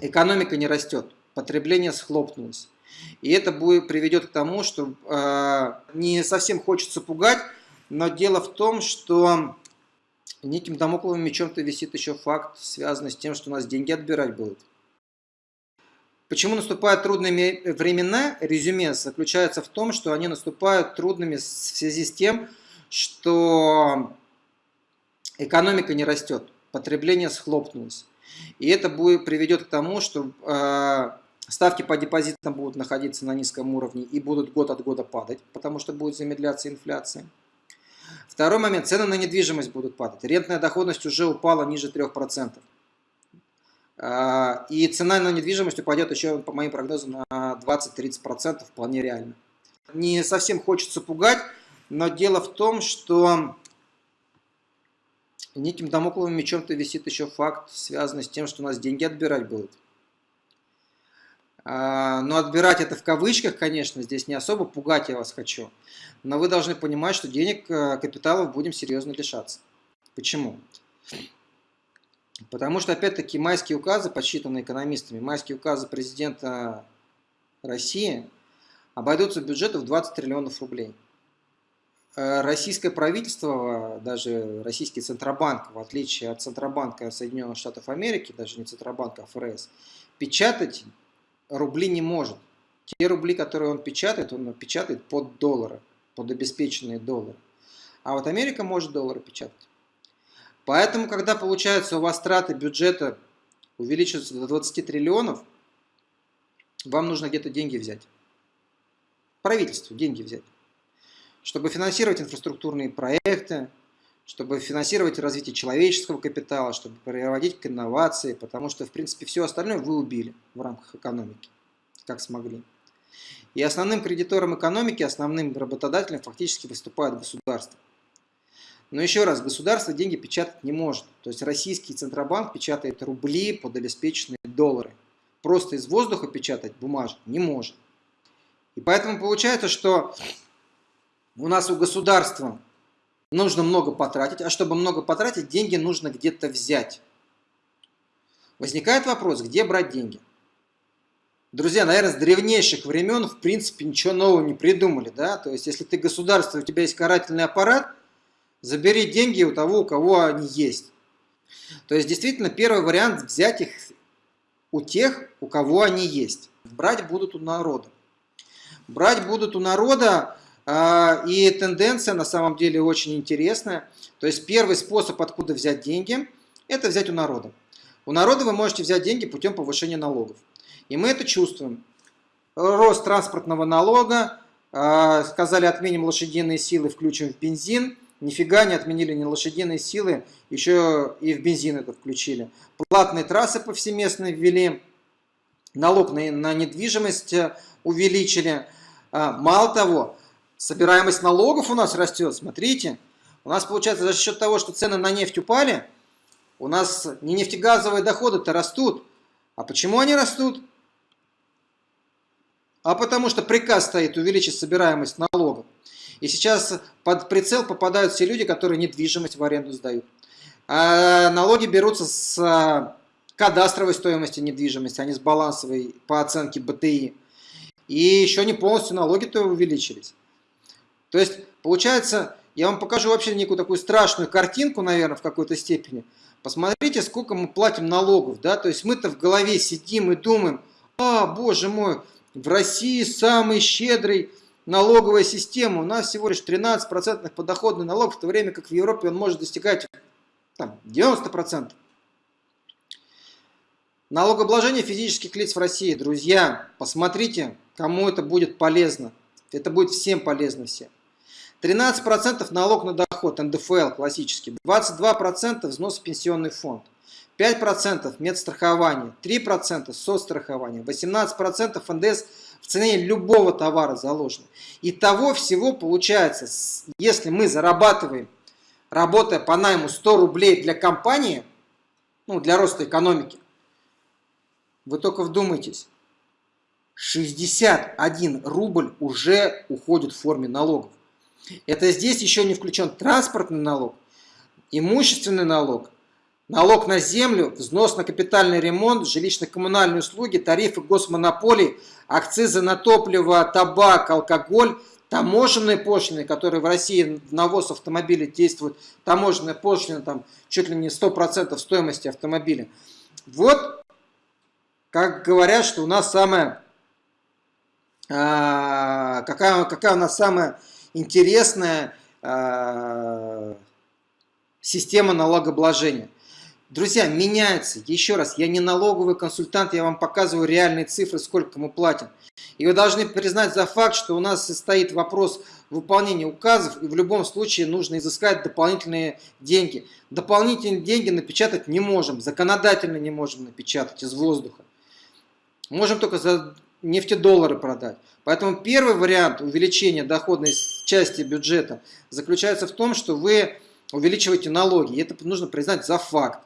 экономика не растет, потребление схлопнулось. И это будет, приведет к тому, что э, не совсем хочется пугать, но дело в том, что неким домокловым мечом-то висит еще факт, связанный с тем, что у нас деньги отбирать будут. Почему наступают трудные времена? Резюме заключается в том, что они наступают трудными в связи с тем, что экономика не растет, потребление схлопнулось. И это будет, приведет к тому, что э, ставки по депозитам будут находиться на низком уровне и будут год от года падать, потому что будет замедляться инфляция. Второй момент. Цены на недвижимость будут падать. Рентная доходность уже упала ниже 3%. Э, и цена на недвижимость упадет еще, по моим прогнозам, на 20-30%, вполне реально. Не совсем хочется пугать, но дело в том, что неким домокловым мечом-то висит еще факт, связанный с тем, что у нас деньги отбирать будут. А, но отбирать это в кавычках, конечно, здесь не особо пугать я вас хочу. Но вы должны понимать, что денег, э, капиталов будем серьезно лишаться. Почему? Потому что, опять-таки, майские указы, подсчитанные экономистами, майские указы президента России обойдутся бюджету в 20 триллионов рублей. Э, российское правительство, даже российский Центробанк, в отличие от Центробанка Соединенных Штатов Америки, даже не Центробанка, а ФРС, печатать рубли не может. Те рубли, которые он печатает, он печатает под доллары, под обеспеченные доллары. А вот Америка может доллары печатать. Поэтому, когда получается у вас траты бюджета увеличиваются до 20 триллионов, вам нужно где-то деньги взять. Правительству деньги взять чтобы финансировать инфраструктурные проекты, чтобы финансировать развитие человеческого капитала, чтобы проводить к инновации, потому что, в принципе, все остальное вы убили в рамках экономики, как смогли. И основным кредитором экономики, основным работодателем фактически выступает государство. Но еще раз, государство деньги печатать не может. То есть российский Центробанк печатает рубли под обеспеченные доллары. Просто из воздуха печатать бумажку не может. И поэтому получается, что у нас у государства нужно много потратить, а чтобы много потратить, деньги нужно где-то взять. Возникает вопрос, где брать деньги? Друзья, наверное, с древнейших времен, в принципе, ничего нового не придумали. Да? То есть, если ты государство, у тебя есть карательный аппарат, забери деньги у того, у кого они есть. То есть, действительно, первый вариант взять их у тех, у кого они есть. Брать будут у народа. Брать будут у народа и тенденция на самом деле очень интересная. То есть первый способ, откуда взять деньги, это взять у народа. У народа вы можете взять деньги путем повышения налогов. И мы это чувствуем. Рост транспортного налога, а, сказали отменим лошадиные силы, включим в бензин. Нифига не отменили ни лошадиные силы, еще и в бензин это включили. Платные трассы повсеместно ввели, налог на, недвижимость увеличили. А, мало того, собираемость налогов у нас растет, смотрите. У нас получается за счет того, что цены на нефть упали, у нас не нефтегазовые доходы-то растут. А почему они растут? А потому что приказ стоит увеличить собираемость налогов. И сейчас под прицел попадают все люди, которые недвижимость в аренду сдают. А налоги берутся с а, кадастровой стоимости недвижимости, а не с балансовой по оценке БТИ. И еще не полностью налоги-то увеличились. То есть, получается, я вам покажу вообще некую такую страшную картинку, наверное, в какой-то степени. Посмотрите, сколько мы платим налогов, да, то есть мы-то в голове сидим и думаем, а, боже мой, в России самый щедрый налоговая система, у нас всего лишь 13% подоходный налог, в то время как в Европе он может достигать там, 90%. Налогообложение физических лиц в России, друзья, посмотрите, кому это будет полезно. Это будет всем полезно всем. 13% налог на доход, НДФЛ классический, 22% взнос в пенсионный фонд, 5% медстрахование, 3% соцстрахование, 18% НДС в цене любого товара заложено. И того всего получается, если мы зарабатываем, работая по найму 100 рублей для компании, ну, для роста экономики, вы только вдумайтесь, 61 рубль уже уходит в форме налогов. Это здесь еще не включен транспортный налог, имущественный налог, налог на землю, взнос на капитальный ремонт, жилищно-коммунальные услуги, тарифы госмонополий, акцизы на топливо, табак, алкоголь, таможенные пошлины, которые в России в навоз автомобиля действуют, таможенная пошлина там чуть ли не 100% стоимости автомобиля. Вот, как говорят, что у нас самая, какая, какая у нас самая интересная а, система налогообложения. Друзья, меняется. Еще раз, я не налоговый консультант, я вам показываю реальные цифры, сколько мы платим. И вы должны признать за факт, что у нас стоит вопрос выполнения указов, и в любом случае нужно изыскать дополнительные деньги. Дополнительные деньги напечатать не можем, законодательно не можем напечатать из воздуха. Можем только за нефтедоллары продать. Поэтому первый вариант увеличения доходной части бюджета заключается в том, что вы увеличиваете налоги. И это нужно признать за факт.